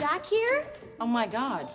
Zach here? Oh my God.